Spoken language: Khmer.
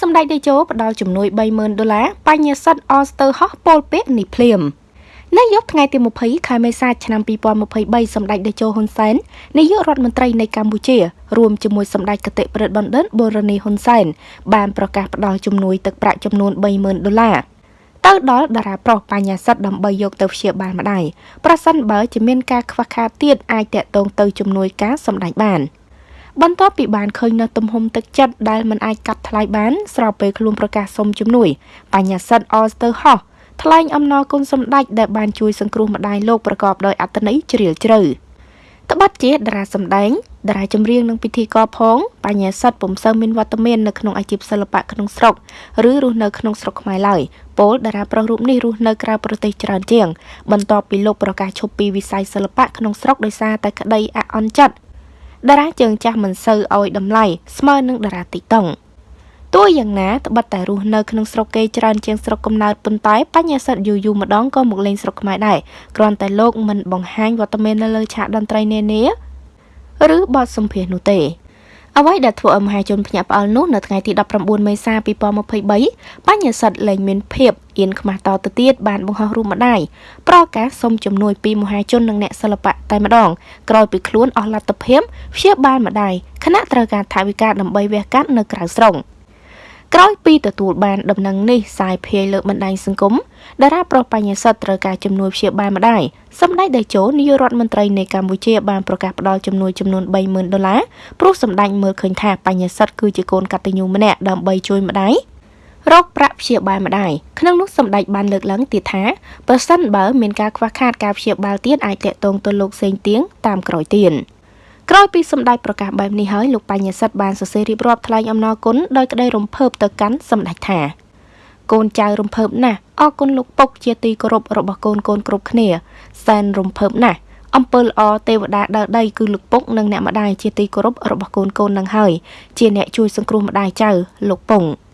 សម្ដេចតេជោផ្ដល់ជំនួយ30,000ដុល្លារបញ្ញាសិទ្ធអស្ទើហោះពលពេកនេះភ្លាមនៅយប់ថ្ងៃទី20ខែមេសាឆ្នាំ2023សម្ដេចតេជោហ៊ុនសែននាយករដ្ឋមន្ត្រីនៃកម្ពុជារួមជាមួយសម្ដេចកតិប្រិទ្ធបណ្ឌិតបូរនីហ៊ុនសែនបានប្រកាសផ្ដល់ជំនួយទឹកប្រាក់ចំនួន30,000ដុល្លារទៅដល់តារាប្រុសបញ្ញាសិទ្ធដើម្បីយកទៅព្យាបាលម្ដាយប្រសិនបើជាមានការខ្វះខាតទៀតអាចតកតងទៅជំនួយការសម្ដេចបាន។ បន្ទាប់ពីបានឃើញនៅទំហំទឹកចិត្តដែលមិនអាចកាត់ថ្លៃបានស្របពេលខ្លួនប្រកាសសុំជំនួយបញ្ញាសិទ្ធអស្ទើហោះថ្លែងអំណរគុណសម្ដេចដែលបានជួយសង្គ្រោះម្ដាយលោកប្រកបដោយអត្ថន័យជ្រាលជ្រៅត្បិតជាតារាសម្ដែងតារាចម្រៀងនិងពិធីករផងបញ្ញាសិទ្ធពុំសូវមានវត្តមាននៅក្នុងអាជីពសិល្បៈក្នុងស្រុកឬរស់នៅក្នុងស្រុកខ្មែរឡើយពលតារាប្រុសរូបនេះរស់នៅក្រៅប្រទេសច្រើនជាងបន្ទាប់ពីលោកប្រកាសឈប់ពីវិស័យសិល្បៈក្នុងស្រុកដោយសារតែក្តីអាក់អន់ចិត្ត តារាជើងចាស់មិនសូវឲ្យតម្លៃស្មើនឹងតារាទីតុងទោះយ៉ាងណាត្បិតតែរស់នៅក្នុងស្រុកគេច្រើនជាងស្រុកកំណើតប៉ុន្តែបញ្ញាសិទ្ធយូរយូរម្ដងក៏មកលេងស្រុកខ្មែរដែរគ្រាន់តែលោកមិនបង្ហាញវត្តមាននៅលើឆាកតន្ត្រីនានាឬបទសម្ភាសន៍នោះទេ អ្វីដែលធ្វើឲ្យមហាជនភ្ញាក់ផ្អើលនោះនៅថ្ងៃទី19មេសា2023បញ្ញាសិទ្ធលែងមានភាពអៀនខ្មាស់តទៅទៀតបានបង្ហោះរូបម្ដាយប្រកាសសុំជំនួយពីមហាជននិងអ្នកសិល្បៈតែម្ដងក្រោយពីខ្លួនអស់លទ្ធភាពព្យាបាលម្ដាយខណៈត្រូវការថវិកាដើម្បីវះកាត់នៅក្រៅស្រុក ក្រោយពីទទួលបានដំណឹងនេះសាយភាយលើបណ្ដាញសង្គមតារាប្រុសបញ្ញាសិទ្ធត្រូវការជំនួយព្យាបាលម្ដាយសម្ដេចតេជោនាយករដ្ឋមន្ត្រីនៃកម្ពុជាបានប្រកាសផ្ដល់ជំនួយចំនួន30,000ដុល្លារព្រោះសម្ដេចមើលឃើញថាបញ្ញាសិទ្ធគឺជាកូនកតញ្ញូម្នាក់ដើម្បីជួយម្ដាយរកប្រាក់ព្យាបាលម្ដាយក្នុងនោះសម្ដេចបានលើកឡើងទៀតថាប្រសិនបើមានការខ្វះខាតការព្យាបាលទៀតអាចតាក់ទងទៅលោកសេងទៀងតាមក្រោយទៀត ក្រោយពីសម្ដេចប្រកាសបែបនេះហើយលោកបញ្ញាសិទ្ធបានសរសេររៀបរាប់ថ្លែងអំណរគុណដោយក្តីរំភើបទៅកាន់សម្ដេចថាកូនចៅរំភើបណាស់អរគុណលោកពុកជាទីគោរពរបស់កូនកូនគ្រប់គ្នាសែនរំភើបណាស់អំពើល្អទេវតាដើរដីគឺលោកពុកនិងអ្នកម្ដាយជាទីគោរពរបស់កូនកូននឹងហើយជាអ្នកជួយសង្គ្រោះម្ដាយចៅលោកពង។